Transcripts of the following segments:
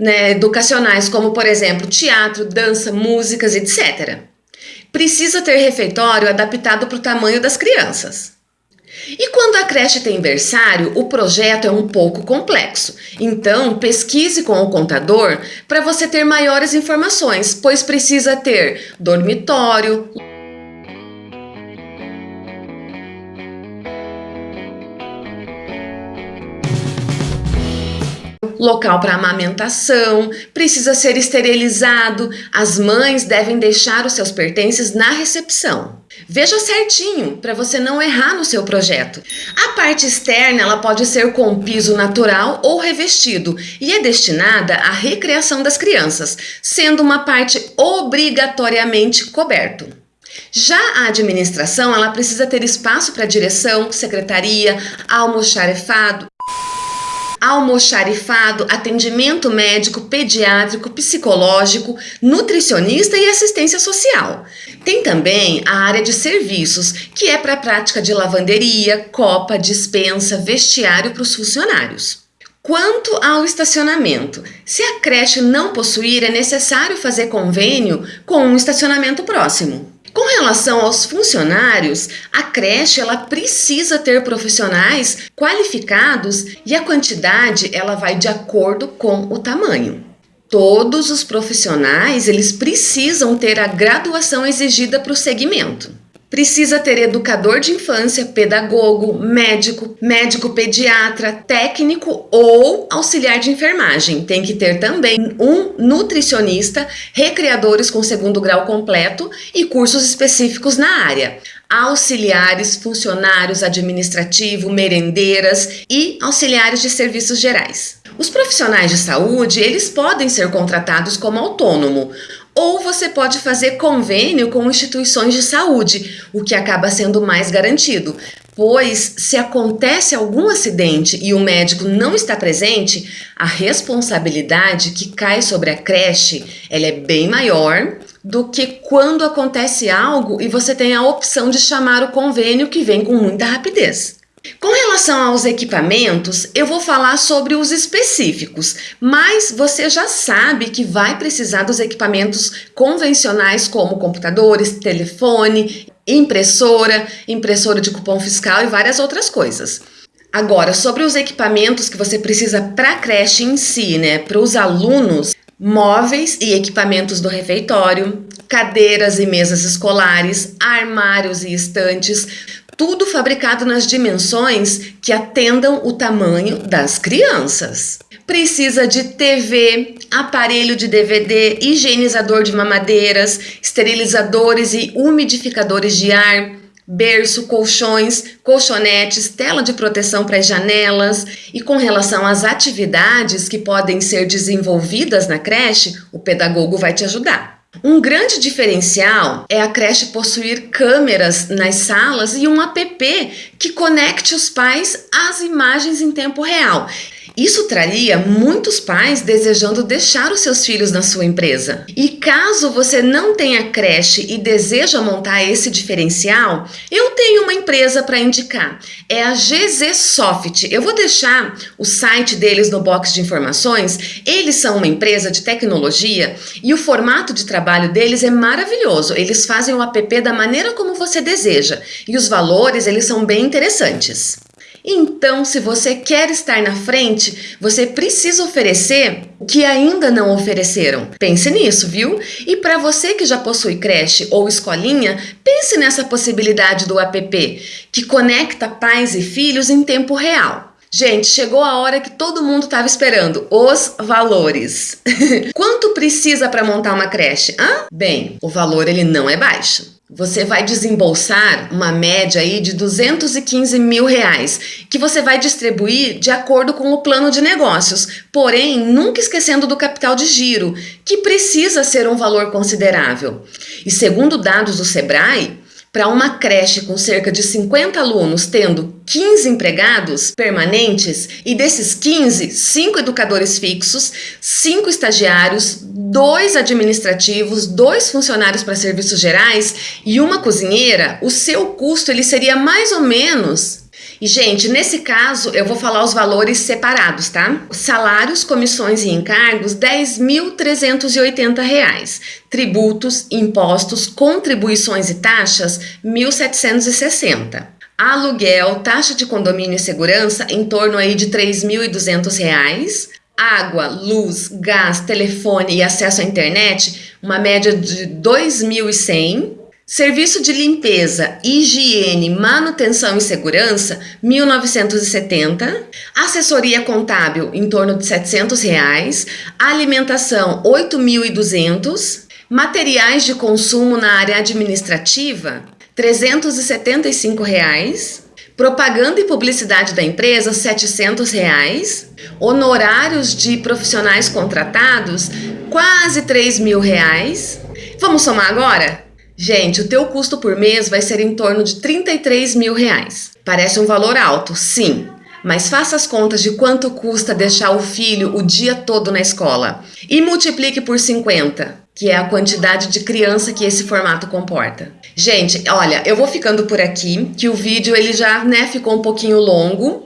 né, educacionais, como por exemplo teatro, dança, músicas, etc. Precisa ter refeitório adaptado para o tamanho das crianças. E quando a creche tem berçário, o projeto é um pouco complexo. Então, pesquise com o contador para você ter maiores informações, pois precisa ter dormitório, local para amamentação, precisa ser esterilizado, as mães devem deixar os seus pertences na recepção. Veja certinho para você não errar no seu projeto. A parte externa ela pode ser com piso natural ou revestido e é destinada à recreação das crianças, sendo uma parte obrigatoriamente coberto. Já a administração, ela precisa ter espaço para direção, secretaria, almoxarifado, almoxarifado, atendimento médico, pediátrico, psicológico, nutricionista e assistência social. Tem também a área de serviços, que é para a prática de lavanderia, copa, dispensa, vestiário para os funcionários. Quanto ao estacionamento, se a creche não possuir, é necessário fazer convênio com um estacionamento próximo. Com relação aos funcionários, a creche ela precisa ter profissionais qualificados e a quantidade ela vai de acordo com o tamanho. Todos os profissionais eles precisam ter a graduação exigida para o segmento. Precisa ter educador de infância, pedagogo, médico, médico pediatra, técnico ou auxiliar de enfermagem. Tem que ter também um nutricionista, recreadores com segundo grau completo e cursos específicos na área auxiliares, funcionários administrativo, merendeiras e auxiliares de serviços gerais. Os profissionais de saúde, eles podem ser contratados como autônomo, ou você pode fazer convênio com instituições de saúde, o que acaba sendo mais garantido. Pois, se acontece algum acidente e o médico não está presente, a responsabilidade que cai sobre a creche ela é bem maior do que quando acontece algo e você tem a opção de chamar o convênio que vem com muita rapidez. Com relação aos equipamentos, eu vou falar sobre os específicos, mas você já sabe que vai precisar dos equipamentos convencionais como computadores, telefone, impressora, impressora de cupom fiscal e várias outras coisas. Agora, sobre os equipamentos que você precisa para a creche em si, né, para os alunos, móveis e equipamentos do refeitório, cadeiras e mesas escolares, armários e estantes, tudo fabricado nas dimensões que atendam o tamanho das crianças. Precisa de TV, aparelho de DVD, higienizador de mamadeiras, esterilizadores e umidificadores de ar, berço, colchões, colchonetes, tela de proteção para as janelas e com relação às atividades que podem ser desenvolvidas na creche, o pedagogo vai te ajudar. Um grande diferencial é a creche possuir câmeras nas salas e um app que conecte os pais às imagens em tempo real. Isso traria muitos pais desejando deixar os seus filhos na sua empresa. E caso você não tenha creche e deseja montar esse diferencial, eu tenho uma empresa para indicar. É a GZ Soft. Eu vou deixar o site deles no box de informações. Eles são uma empresa de tecnologia e o formato de trabalho deles é maravilhoso. Eles fazem o app da maneira como você deseja e os valores eles são bem interessantes. Então, se você quer estar na frente, você precisa oferecer o que ainda não ofereceram. Pense nisso, viu? E para você que já possui creche ou escolinha, pense nessa possibilidade do app, que conecta pais e filhos em tempo real. Gente, chegou a hora que todo mundo estava esperando, os valores. Quanto precisa para montar uma creche? Hã? Bem, o valor ele não é baixo você vai desembolsar uma média aí de 215 mil reais, que você vai distribuir de acordo com o plano de negócios, porém nunca esquecendo do capital de giro, que precisa ser um valor considerável. E segundo dados do Sebrae, para uma creche com cerca de 50 alunos tendo 15 empregados permanentes e desses 15, 5 educadores fixos, 5 estagiários, 2 administrativos, 2 funcionários para serviços gerais e uma cozinheira, o seu custo ele seria mais ou menos E, gente, nesse caso, eu vou falar os valores separados, tá? Salários, comissões e encargos, R$ 10.380. Tributos, impostos, contribuições e taxas, R$ 1.760. Aluguel, taxa de condomínio e segurança, em torno aí de R$ 3.200. Água, luz, gás, telefone e acesso à internet, uma média de R$ 2.100. Serviço de limpeza, higiene, manutenção e segurança, 1970. Assessoria contábil, em torno de 700 reais. Alimentação, 8.200. Materiais de consumo na área administrativa, 375 reais. Propaganda e publicidade da empresa, 700 reais. Honorários de profissionais contratados, quase 3 mil reais. Vamos somar agora? Gente, o teu custo por mês vai ser em torno de 33 mil reais. Parece um valor alto, sim, mas faça as contas de quanto custa deixar o filho o dia todo na escola e multiplique por 50, que é a quantidade de criança que esse formato comporta. Gente, olha, eu vou ficando por aqui, que o vídeo ele já né, ficou um pouquinho longo.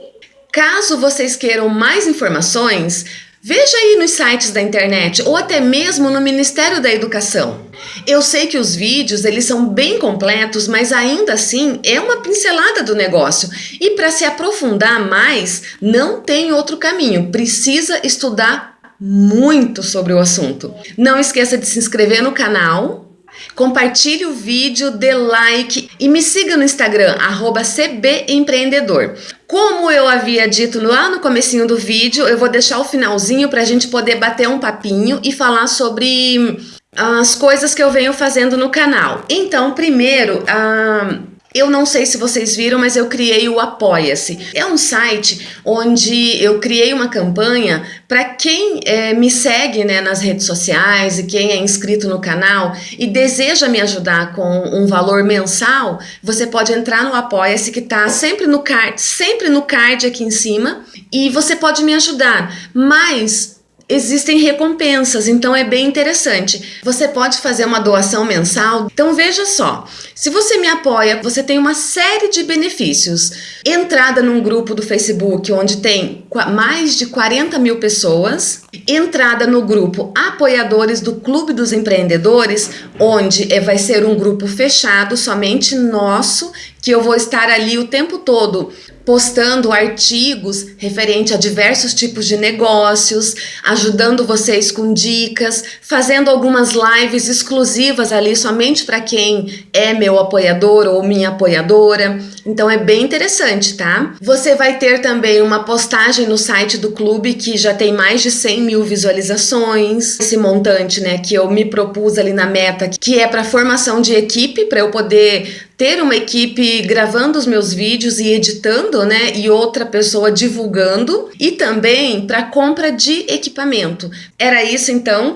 Caso vocês queiram mais informações, Veja aí nos sites da internet ou até mesmo no Ministério da Educação. Eu sei que os vídeos eles são bem completos, mas ainda assim é uma pincelada do negócio. E para se aprofundar mais, não tem outro caminho. Precisa estudar muito sobre o assunto. Não esqueça de se inscrever no canal, Compartilhe o vídeo, dê like e me siga no Instagram, cbempreendedor. Como eu havia dito lá no comecinho do vídeo, eu vou deixar o finalzinho para a gente poder bater um papinho e falar sobre as coisas que eu venho fazendo no canal. Então, primeiro, uh, eu não sei se vocês viram, mas eu criei o Apoia-se. É um site onde eu criei uma campanha para quem é, me segue né, nas redes sociais e quem é inscrito no canal e deseja me ajudar com um valor mensal, você pode entrar no Apoia-se que está sempre no card, sempre no card aqui em cima e você pode me ajudar. Mas existem recompensas, então é bem interessante. Você pode fazer uma doação mensal. Então veja só, se você me apoia, você tem uma série de benefícios. Entrada num grupo do Facebook onde tem mais de 40 mil pessoas. Entrada no grupo Apoiadores do Clube dos Empreendedores, onde é, vai ser um grupo fechado, somente nosso, que eu vou estar ali o tempo todo postando artigos referente a diversos tipos de negócios, ajudando vocês com dicas, fazendo algumas lives exclusivas ali somente para quem é meu apoiador ou minha apoiadora. Então é bem interessante, tá? Você vai ter também uma postagem no site do clube que já tem mais de 100 mil visualizações. Esse montante, né, que eu me propus ali na meta, que é para formação de equipe, para eu poder ter uma equipe gravando os meus vídeos e editando, né, e outra pessoa divulgando, e também para compra de equipamento. Era isso então.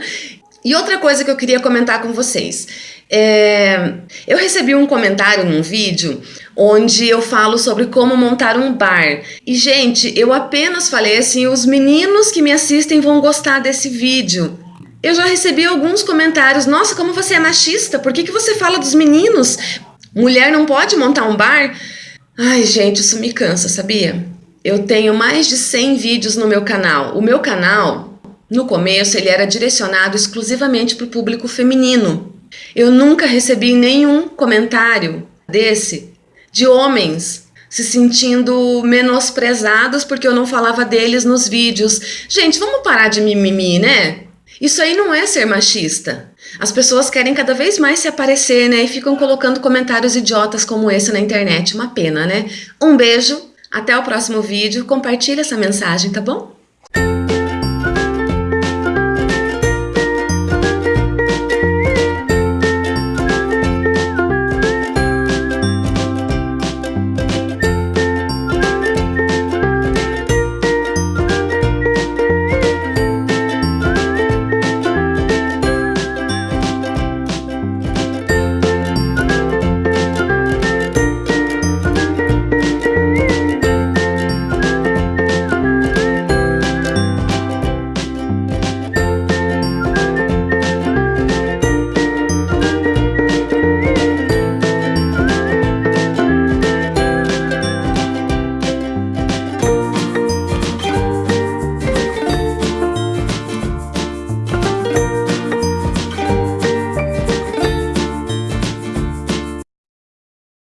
E outra coisa que eu queria comentar com vocês. É, eu recebi um comentário num vídeo onde eu falo sobre como montar um bar. E, gente, eu apenas falei assim: os meninos que me assistem vão gostar desse vídeo. Eu já recebi alguns comentários: nossa, como você é machista, por que, que você fala dos meninos? Mulher não pode montar um bar? Ai, gente, isso me cansa, sabia? Eu tenho mais de 100 vídeos no meu canal. O meu canal, no começo, ele era direcionado exclusivamente para o público feminino. Eu nunca recebi nenhum comentário desse de homens se sentindo menosprezados porque eu não falava deles nos vídeos. Gente, vamos parar de mimimi, né? Isso aí não é ser machista. As pessoas querem cada vez mais se aparecer, né? E ficam colocando comentários idiotas como esse na internet. Uma pena, né? Um beijo, até o próximo vídeo. Compartilhe essa mensagem, tá bom?